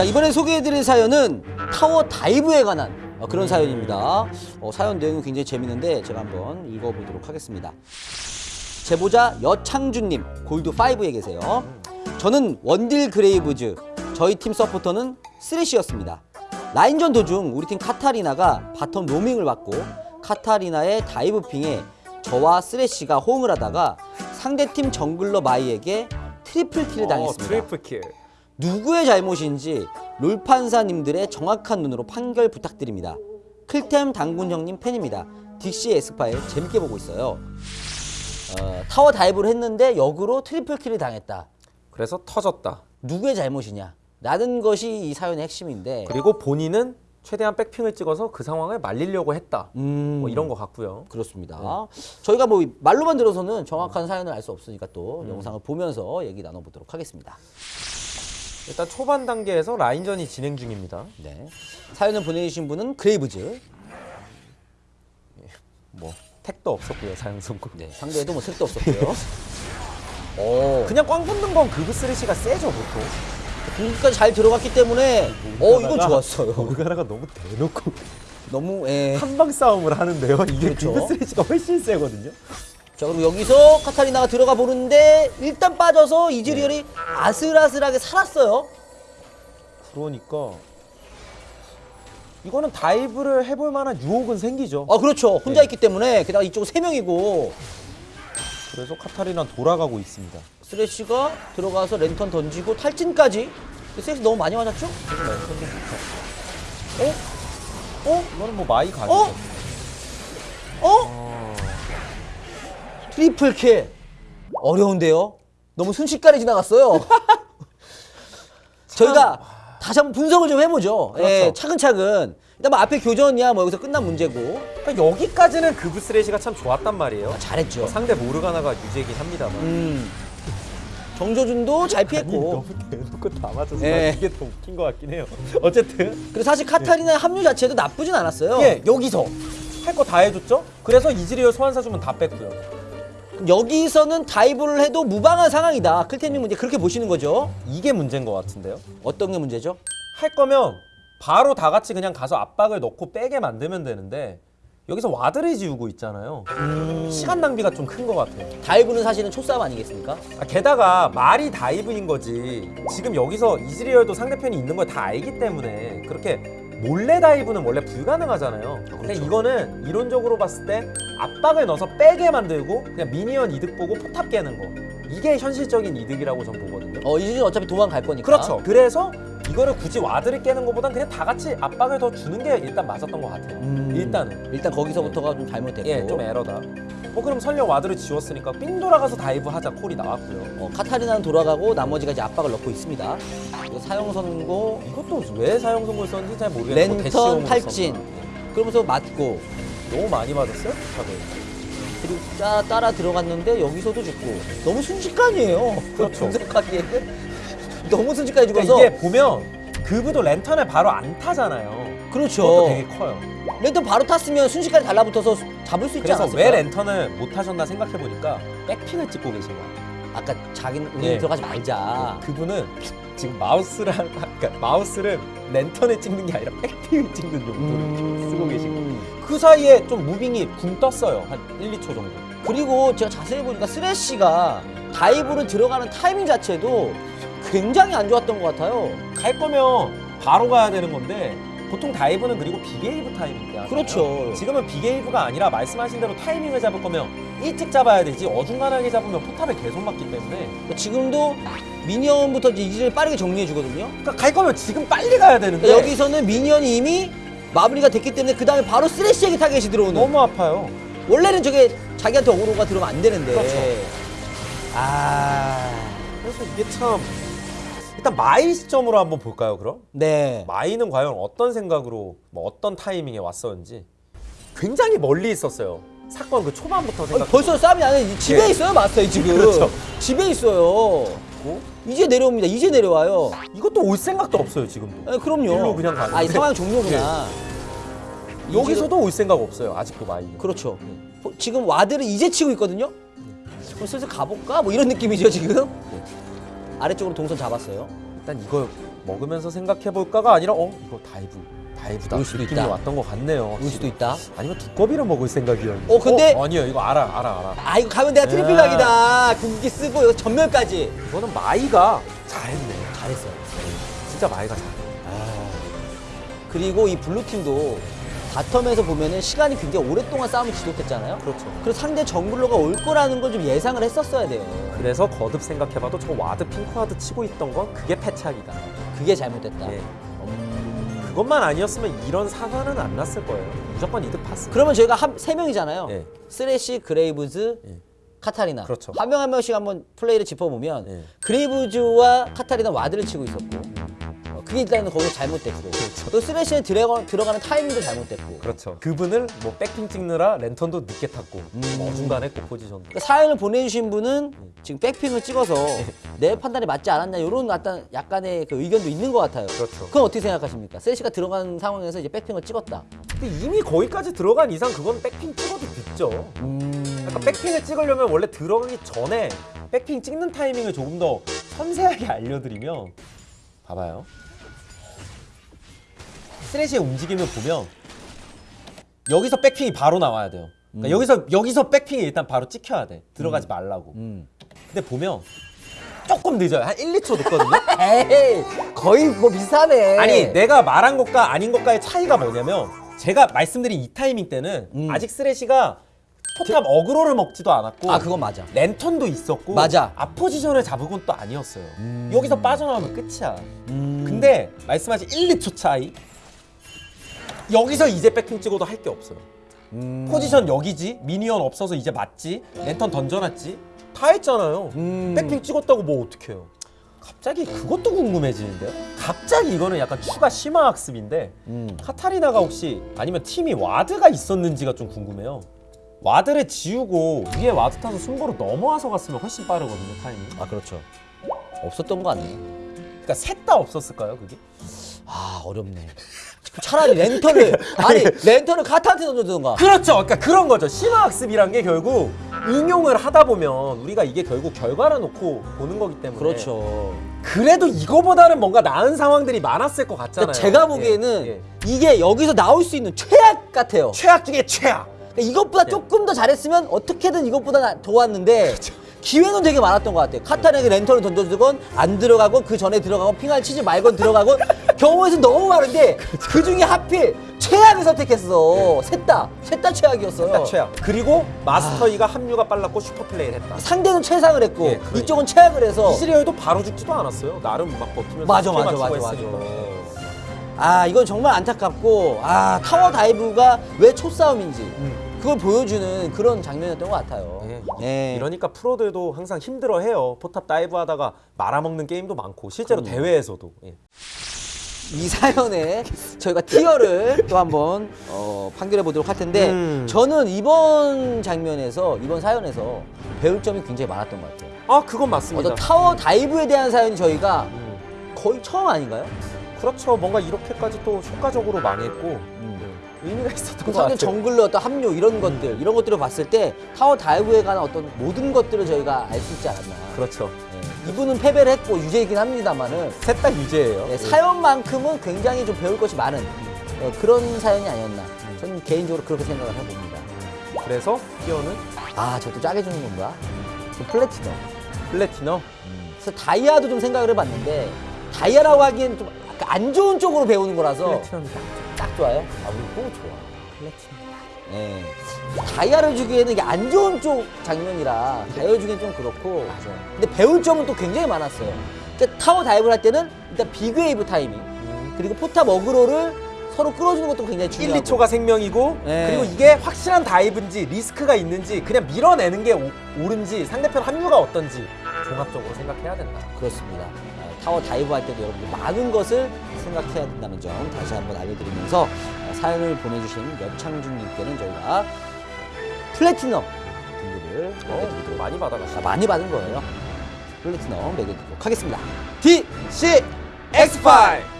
자 이번에 소개해드릴 사연은 타워 다이브에 관한 어, 그런 사연입니다. 어, 사연 내용이 굉장히 재밌는데 제가 한번 읽어보도록 하겠습니다. 제보자 여창준님 골드 5에 계세요. 저는 원딜 그레이브즈 저희 팀 서포터는 쓰레쉬였습니다. 라인전 도중 우리 팀 카타리나가 bottom roaming을 받고 카타리나의 dive ping에 저와 쓰레쉬가 호응을 하다가 상대팀 jungler 마이에게 triple kill을 당했습니다. 어, triple kill. 누구의 잘못인지 롤판사님들의 정확한 눈으로 판결 부탁드립니다. 클템 단군 형님 팬입니다. 딕시 에스파일 재밌게 보고 있어요. 어, 타워 dive를 했는데 역으로 triple kill을 당했다. 그래서 터졌다. 누구의 잘못이냐? 라는 것이 이 사연의 핵심인데 그리고 본인은 최대한 back ping을 찍어서 그 상황을 말리려고 했다. 음, 뭐 이런 것 같고요. 그렇습니다. 저희가 뭐 말로만 들어서는 정확한 사연을 알 수 없으니까 또 영상을 보면서 얘기 나눠보도록 하겠습니다. 일단 초반 단계에서 라인전이 진행 중입니다. 네. 사연을 보내주신 분은 그레이브즈. 뭐 택도 없었고요 사형 선고. 네, 상대에도 뭐 색도 없었고요. 오, 그냥 꽝 붙는 건 그브 쓰레쉬가 세죠 보통. 공까지 잘 들어갔기 때문에 어 이건 좋았어요. 모르가나가 너무 대놓고 너무 예. 한방 싸움을 하는데요. 이게 그렇죠. 그브 쓰레쉬가 훨씬 세거든요. 자 그리고 여기서 카타리나가 들어가 보는데 일단 빠져서 이즈리얼이 아슬아슬하게 살았어요. 그러니까 이거는 다이브를 해볼 만한 유혹은 생기죠. 아 그렇죠. 혼자 네. 있기 때문에 게다가 이쪽 세 명이고 그래서 카타리나 돌아가고 있습니다. 스레쉬가 들어가서 랜턴 던지고 탈진까지. 스레쉬 너무 많이 맞았죠? 어? 어? 이거는 뭐 마이 가죠. 어? 어? triple kill. 어려운데요? 너무 순식간에 지나갔어요. 저희가 다시 한번 분석을 좀 해보죠. 그렇죠. 예, 차근차근. 일단 뭐 앞에 교전이야 뭐 여기서 끝난 문제고. 그러니까 여기까지는 그브 쓰레쉬가 참 좋았단 말이에요. 잘했죠. 뭐 상대 모르가나가 유죄긴 합니다만. 음. 정조준도 잘 피했고. 대놓고 다 맞아서 예. 이게 더 웃긴 것 같긴 해요. 어쨌든 그리고 사실 카타리나의 합류 자체도 나쁘진 않았어요. 예 여기서 할 거 다 해줬죠. 그래서 이즈리얼 소환사 주문 다 뺐고요. 여기서는 dive를 해도 무방한 상황이다. 클템님 문제 그렇게 보시는 거죠. 이게 문제인 것 같은데요. 어떤 게 문제죠? 할 거면 바로 다 같이 그냥 가서 압박을 넣고 빼게 만들면 되는데 여기서 ward를 지우고 있잖아요. 시간 낭비가 좀 큰 것 같아요. dive는 사실은 초싸움 아니겠습니까? 아, 게다가 말이 dive인 거지. 지금 여기서 이즈리얼도 상대편이 있는 걸 다 알기 때문에 그렇게 몰래 dive는 원래 불가능하잖아요. 근데 그렇죠. 이거는 이론적으로 봤을 때 압박을 넣어서 빼게 만들고 그냥 minion 이득 보고 포탑 깨는 거. 이게 현실적인 이득이라고 전 보거든요. 어 이즈는 어차피 도망갈 거니까. 그렇죠. 그래서 이거를 굳이 ward를 깨는 것보단 그냥 다 같이 압박을 더 주는 게 일단 맞았던 것 같아요. 음. 일단은. 일단 거기서부터가 좀 잘못됐고. 예, 좀 에러다. 뭐 그럼 설령 ward를 지웠으니까 삥 돌아가서 dive 하자 콜이 나왔고요. 어, 카타리나는 돌아가고 나머지가 이제 압박을 넣고 있습니다. 그리고 사형 선고 이것도 왜 사형 선고를 썼는지 잘 모르겠는데 뭐 랜턴 탈진. 그러면서 맞고 너무 많이 맞았어요? 다들. 그리고 따, 따라 들어갔는데 여기서도 죽고 너무 순식간이에요. 그렇죠. 분석하기에 너무 순식간에 그러니까 죽어서 이게 보면 그브도 랜턴을 바로 안 타잖아요. 그렇죠. 그것도 되게 커요. 랜턴 바로 탔으면 순식간에 달라붙어서 잡을 수 있지 그래서 않았을까? 왜 랜턴을 못 하셨나 생각해 보니까 back ping을 찍고 계신 거예요. 아까 자기는 우리 예. 들어가지 말자. 그브는 지금 마우스를 한- 그러니까 마우스를 랜턴에 찍는 게 아니라 back ping을 찍는 용도로 음. 쓰고 계신 거예요. 그 사이에 좀 moving이 붕 떴어요. 한 1, 2초 정도. 그리고 제가 자세히 보니까 쓰레쉬가 dive를 들어가는 타이밍 자체도 굉장히 안 좋았던 것 같아요. 갈 거면 바로 가야 되는 건데 보통 dive는 그리고 big wave 타이밍이야. 그렇죠. 지금은 big wave가 아니라 말씀하신 대로 타이밍을 잡을 거면 일찍 잡아야 되지 어중간하게 잡으면 포탑에 계속 맞기 때문에 지금도 minion부터 이제 빠르게 정리해 주거든요. 그러니까 갈 거면 지금 빨리 가야 되는데 그러니까 여기서는 minion이 이미 마무리가 됐기 때문에 그 다음에 바로 쓰레쉬에게 타겟이 들어오는. 너무 아파요. 원래는 저게 자기한테 어그로가 들어오면 안 되는데. 그렇죠. 아, 그래서 이게 참 일단 마이 시점으로 한번 볼까요 그럼? 네. 마이는 과연 어떤 생각으로 뭐 어떤 타이밍에 왔었는지 굉장히 멀리 있었어요. 사건 그 초반부터 아니, 생각. 벌써 싸움이 안 해. 집에 예. 있어요, 마스터 이 지금. 그렇죠. 집에 있어요. 고 이제 내려옵니다. 이제 내려와요. 이것도 올 생각도 없어요 지금도. 아, 그럼요. 일로 그냥 가는데. 아, 이 상황 종료구나. 여기서도 올 생각 없어요 아직도 마이는. 그렇죠. 어, 지금 ward를 이제 치고 있거든요. 그럼 슬슬 가볼까? 뭐 이런 느낌이죠 지금. 아래쪽으로 동선 잡았어요. 일단 이거 먹으면서 생각해 볼까가 아니라 어 이거 dive dive다 올 수도 느낌이 있다. 왔던 것 같네요. 올 수도 있다. 아니면 두꺼비를 먹을 생각이었는데. 어, 근데- 아니요 이거 알아 알아 알아. 아 이거 가면 내가 triple 야. 각이다. 궁기 쓰고 이거 점멸까지. 이거는 마이가 잘했네. 잘했어요. 진짜 마이가 잘해. 그리고 이 blue 팀도 bottom에서 보면은 시간이 굉장히 오랫동안 싸움을 지속했잖아요. 그렇죠. 그래서 상대 jungler가 올 거라는 걸 좀 예상을 했었어야 돼요. 그래서 거듭 생각해봐도 저 ward pink ward 치고 있던 건 그게 패착이다. 그게 잘못됐다. 예. 음. 그것만 아니었으면 이런 사고는 안 났을 거예요. 무조건 이득 봤을 그러면 저희가 한 세 명이잖아요. 예. 쓰레쉬, 그레이브즈, 예. 카타리나. 그렇죠. 한 명 한 명씩 한번 플레이를 짚어보면 예. 그레이브즈와 카타리나 ward를 치고 있었고 어, 그게 일단은 거기서 잘못됐고 또 쓰레쉬에 들어가, 들어가는 타이밍도 잘못됐고 그렇죠. 그브는 뭐 back ping 찍느라 랜턴도 늦게 탔고 음. 어중간했고 포지션도. 그러니까 사연을 보내주신 분은 지금 back ping을 찍어서 예. 내 판단이 맞지 않았냐 이런 약간 약간의 그 의견도 있는 것 같아요. 그렇죠. 그건 어떻게 생각하십니까? 쓰레쉬가 들어간 상황에서 이제 back ping을 찍었다. 근데 이미 거기까지 들어간 이상 그건 back ping 찍어도 늦죠. 음... 약간 back ping을 찍으려면 원래 들어가기 전에 back ping 찍는 타이밍을 조금 더 섬세하게 알려드리면 봐봐요. 스레시의 움직임을 보면 여기서 back ping이 바로 나와야 돼요. 그러니까 여기서 여기서 back ping이 일단 바로 찍혀야 돼. 들어가지 말라고. 음. 근데 보면 조금 늦어요. 한 1, 2초 늦거든요. 에이 거의 뭐 비슷하네. 아니 내가 말한 것과 아닌 것과의 차이가 뭐냐면 제가 말씀드린 이 타이밍 때는 음. 아직 쓰레시가 포탑 어그로를 먹지도 않았고 아 그건 맞아. 랜턴도 있었고 맞아. 앞포지션을 잡은 건 또 아니었어요. 음. 여기서 빠져나오면 끝이야. 음. 근데 말씀하신 1, 2초 차이 여기서 이제 back ping 찍어도 할 게 없어요. 음. 포지션 여기지 minion 없어서 이제 맞지 랜턴 던져놨지 다 했잖아요. 음. back ping 찍었다고 뭐 어떡해요. 갑자기 그것도 궁금해지는데요. 갑자기 이거는 약간 추가 심화 학습인데 음. 카타리나가 혹시 아니면 팀이 ward가 있었는지가 좀 궁금해요. ward를 지우고 위에 ward 타서 순보로 넘어와서 갔으면 훨씬 빠르거든요 타이밍. 아 그렇죠. 없었던 거 같네. 그러니까 셋 다 없었을까요 그게? 아 어렵네. 차라리 랜턴을 아니 랜턴을 카타한테 던져주던가. 그렇죠. 그러니까 그런 거죠. 심화 학습이란 게 결국 응용을 하다 보면 우리가 이게 결국 결과를 놓고 보는 거기 때문에 그렇죠. 그래도 이거보다는 뭔가 나은 상황들이 많았을 것 같잖아요. 그러니까 제가 보기에는 예, 예. 이게 여기서 나올 수 있는 최악 같아요. 최악 중에 최악. 그러니까 이것보다 예. 조금 더 잘했으면 어떻게든 이것보다 나- 좋았는데 기회는 되게 많았던 것 같아요. 카타르에게 랜턴을 던져주건 안 들어가고 그 전에 들어가고 핑을 치지 말건 들어가고 경우에서 너무 많은데 그 중에 하필 최악을 선택했어. 셋 다, 셋 다 최악이었어요. 딱 최악. 그리고 마스터이가 합류가 빨랐고 슈퍼 플레이를 했다. 상대는 최상을 했고 예, 그러니까. 이쪽은 최악을 해서 이즈리얼도 바로 죽지도 않았어요. 나름 막 버티면서 맞아, 맞아, 맞아, 했으니까. 아 이건 정말 안타깝고 아 tower dive가 왜 초싸움인지 음. 그걸 보여주는 그런 장면이었던 것 같아요. 예. 예. 이러니까 프로들도 항상 힘들어해요. 포탑 dive 하다가 말아먹는 게임도 많고 실제로 그럼요. 대회에서도. 예. 이 사연에 저희가 tier를 또 한번 어, 판결해 보도록 할 텐데 음. 저는 이번 장면에서 이번 사연에서 배울 점이 굉장히 많았던 것 같아요. 아 그건 맞습니다. 어떤 타워 다이브에 대한 사연이 저희가 음. 거의 처음 아닌가요? 그렇죠. 뭔가 이렇게까지 또 효과적으로 많이 했고 음. 네. 의미가 있었던 그 것 같아요. jungler 어떤 합류 이런 것들 이런 것들을 봤을 때 타워 다이브에 관한 어떤 모든 것들을 저희가 알 수 있지 않았나. 그렇죠. 예. 이분은 패배를 했고 유죄이긴 합니다만은 셋 다 유죄예요. 예, 사연만큼은 굉장히 좀 배울 것이 많은 어, 그런 사연이 아니었나. 저는 개인적으로 그렇게 생각을 해봅니다. 그래서 tier는 아, 저도 짜게 주는 건가? 저 플래티넘. 플래티넘. 그래서 다이아도 좀 생각을 해봤는데 다이아라고 하기엔 좀 안 좋은 쪽으로 배우는 거라서 플래티넘이 딱. 딱 좋아요. 아, 우리 또 좋아. 플래티넘. 예. 다이아를 주기에는 이게 안 좋은 쪽 장면이라 다이아 주기엔 좀 그렇고. 맞아요. 근데 배울 점은 또 굉장히 많았어요. 그러니까 tower dive를 할 때는 일단 big wave 타이밍 그리고 포탑 어그로를 서로 끌어주는 것도 굉장히 1, 중요하고. 2초가 생명이고 네. 그리고 이게 확실한 dive인지 리스크가 있는지 그냥 밀어내는 게 오- 옳은지 상대편 합류가 어떤지 종합적으로 생각해야 된다. 그렇습니다. 아, tower dive 할 때도 여러분들 많은 것을 생각해야 된다는 점 다시 한번 알려드리면서 아, 사연을 보내주신 여창준님께는 저희가 플래티넘 등급을 어, 매겨드리도록 많이 받아가시죠. 아, 많이 받은 거예요. 플래티넘 매겨드리도록 하겠습니다. DC X5